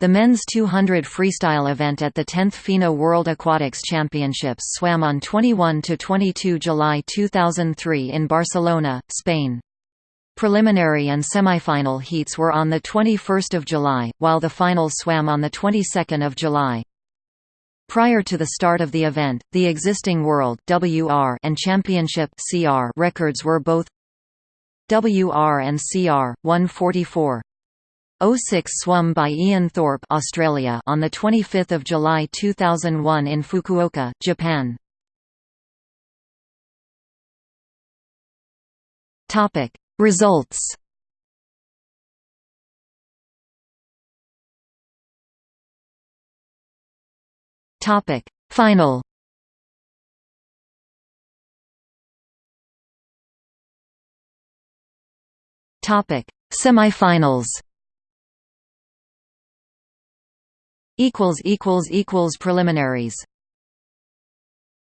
The men's 200 freestyle event at the 10th FINA World Aquatics Championships swam on 21–22 July 2003 in Barcelona, Spain. Preliminary and semifinal heats were on 21 July, while the final swam on 22 July. Prior to the start of the event, the existing World WR and Championship CR records were both WR and CR 144 06 swum by Ian Thorpe Australia on 25 July 2001 in Fukuoka, Japan. Results. Final. Semifinals equals equals equals preliminaries